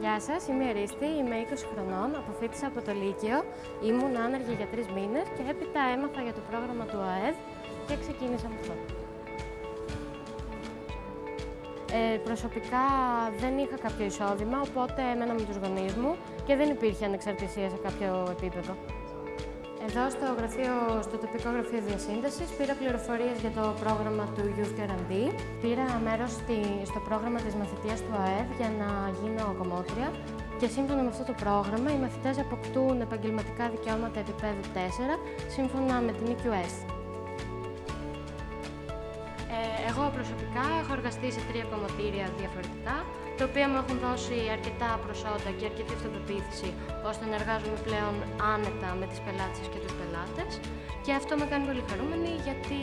Γεια σας, είμαι η Αρίστη, είμαι 20 χρονών, αποφύτησα από το Λύκειο, ήμουν άνεργη για τρεις μήνες και έπειτα έμαθα για το πρόγραμμα του ΑΕΔ και ξεκίνησα με αυτό. Ε, προσωπικά δεν είχα κάποιο εισόδημα, οπότε έμενα με τους γονείς μου και δεν υπήρχε ανεξαρτησία σε κάποιο επίπεδο. Εδώ στο, γραφείο, στο τοπικό γραφείο διασύνδεσης πήρα πληροφορίες για το πρόγραμμα του Youth Guarantee. Πήρα μέρος στη, στο πρόγραμμα της μαθητείας του ΑΕΔ για να γίνω κομμότρια και σύμφωνα με αυτό το πρόγραμμα οι μαθητές αποκτούν επαγγελματικά δικαιώματα επίπεδου 4 σύμφωνα με την EQS. Ε, εγώ προσωπικά έχω εργαστεί σε τρία κομμωτήρια διαφορετικά, τα οποία μου έχουν δώσει αρκετά προσόντα και αρκετή αυτοπεποίθηση, ώστε να εργάζομαι πλέον άνετα με τις πελάτες και τους πελάτες. Και αυτό με κάνει πολύ χαρούμενη, γιατί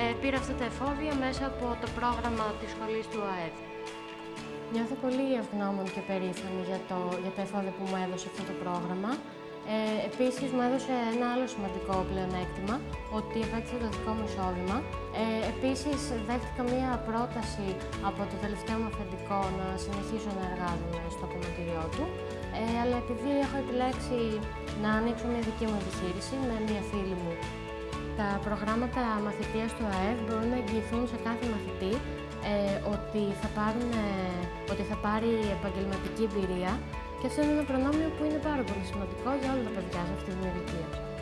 ε, πήρα αυτά τα εφόδια μέσα από το πρόγραμμα της σχολής του ΑΕΔ. Νιώθω πολύ ευγνώμων και περήφανη για, το, για τα εφόδια που μου έδωσε αυτό το πρόγραμμα. Ε, επίσης μου έδωσε ένα άλλο σημαντικό πλεονέκτημα, ότι επέκτησα το δικό μου εισόδημα. Ε, επίσης δέχτηκα μία πρόταση από το τελευταίο μου αφεντικό να συνεχίσω να εργάζομαι στο κομματήριό του, ε, αλλά επειδή έχω επιλέξει να ανοίξω μια δική μου επιχείρηση με μία φίλη μου, τα προγράμματα μαθητείας του ΑΕΔ μπορούν να εγγυηθούν σε κάθε μαθητή ε, ότι, θα πάρουν, ε, ότι θα πάρει επαγγελματική εμπειρία και αυτό είναι ένα προνόμιο που είναι πάρα πολύ σημαντικό για όλα τα παιδιά σε αυτή την ηλικία.